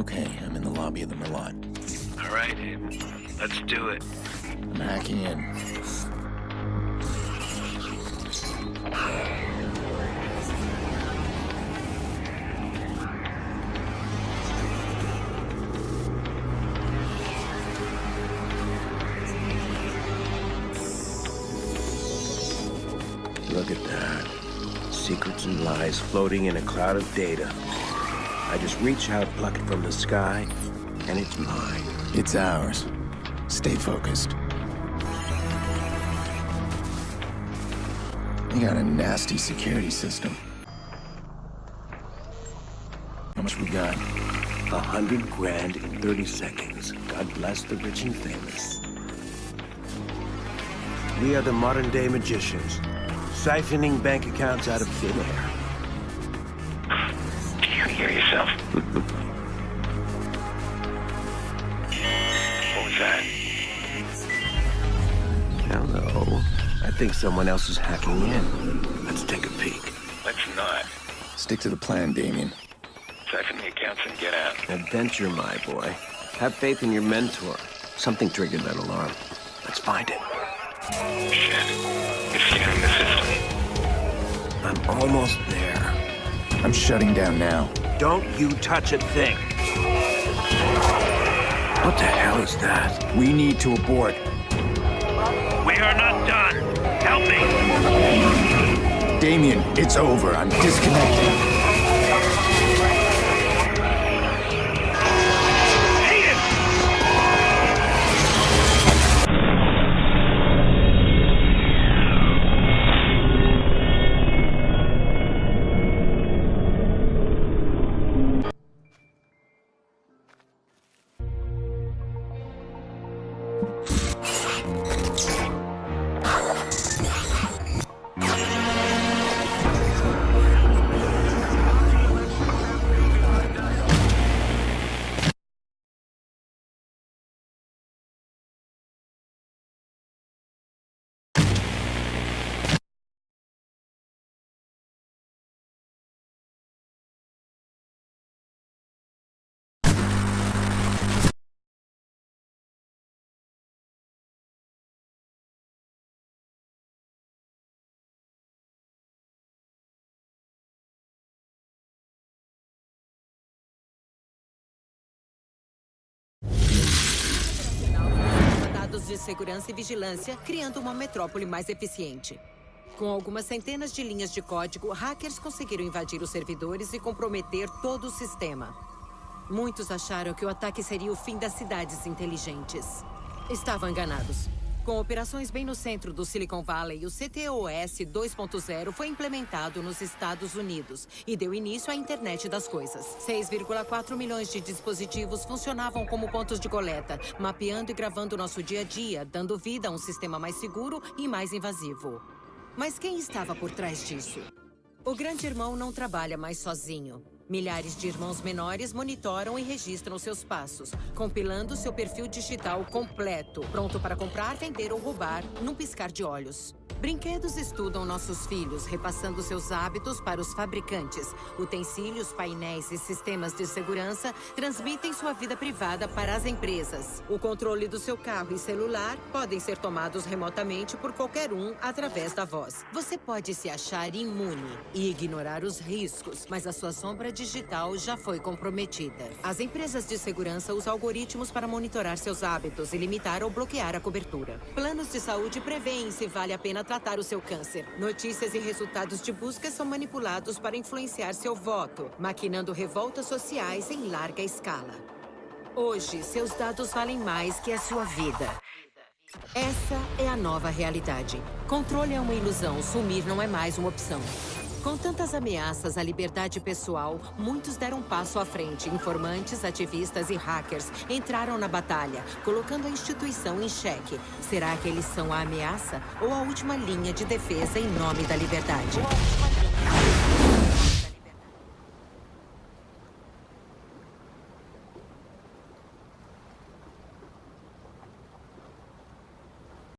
Okay, I'm in the lobby of the Merlot. All right, let's do it. I'm hacking in. Look at that. Secrets and lies floating in a cloud of data. I just reach out, pluck it from the sky, and it's mine. It's ours. Stay focused. You got a nasty security system. How much we got? A hundred grand in 30 seconds. God bless the rich and famous. We are the modern-day magicians, siphoning bank accounts out of thin air. Think someone else is hacking in. Let's take a peek. Let's not. Stick to the plan, Damien. Siphon the accounts and get out. Adventure, my boy. Have faith in your mentor. Something triggered that alarm. Let's find it. Shit. It's scanning the system. I'm almost there. I'm shutting down now. Don't you touch a thing. What the hell is that? We need to abort. We are not done. Help me. Damien, it's over. I'm disconnecting. De segurança e vigilância, criando uma metrópole mais eficiente. Com algumas centenas de linhas de código, hackers conseguiram invadir os servidores e comprometer todo o sistema. Muitos acharam que o ataque seria o fim das cidades inteligentes. Estavam enganados. Com operações bem no centro do Silicon Valley, o CTOS 2.0 foi implementado nos Estados Unidos e deu início à internet das coisas. 6,4 milhões de dispositivos funcionavam como pontos de coleta, mapeando e gravando nosso dia a dia, dando vida a um sistema mais seguro e mais invasivo. Mas quem estava por trás disso? O grande irmão não trabalha mais sozinho. Milhares de irmãos menores monitoram e registram seus passos, compilando seu perfil digital completo, pronto para comprar, vender ou roubar num piscar de olhos. Brinquedos estudam nossos filhos, repassando seus hábitos para os fabricantes. Utensílios, painéis e sistemas de segurança transmitem sua vida privada para as empresas. O controle do seu carro e celular podem ser tomados remotamente por qualquer um através da voz. Você pode se achar imune e ignorar os riscos, mas a sua sombra digital já foi comprometida. As empresas de segurança usam algoritmos para monitorar seus hábitos e limitar ou bloquear a cobertura. Planos de saúde preveem se vale a pena tratar o seu câncer. Notícias e resultados de busca são manipulados para influenciar seu voto, maquinando revoltas sociais em larga escala. Hoje, seus dados valem mais que a sua vida. Essa é a nova realidade. Controle é uma ilusão, sumir não é mais uma opção. Com tantas ameaças à liberdade pessoal, muitos deram passo à frente. Informantes, ativistas e hackers entraram na batalha, colocando a instituição em xeque. Será que eles são a ameaça ou a última linha de defesa em nome da liberdade?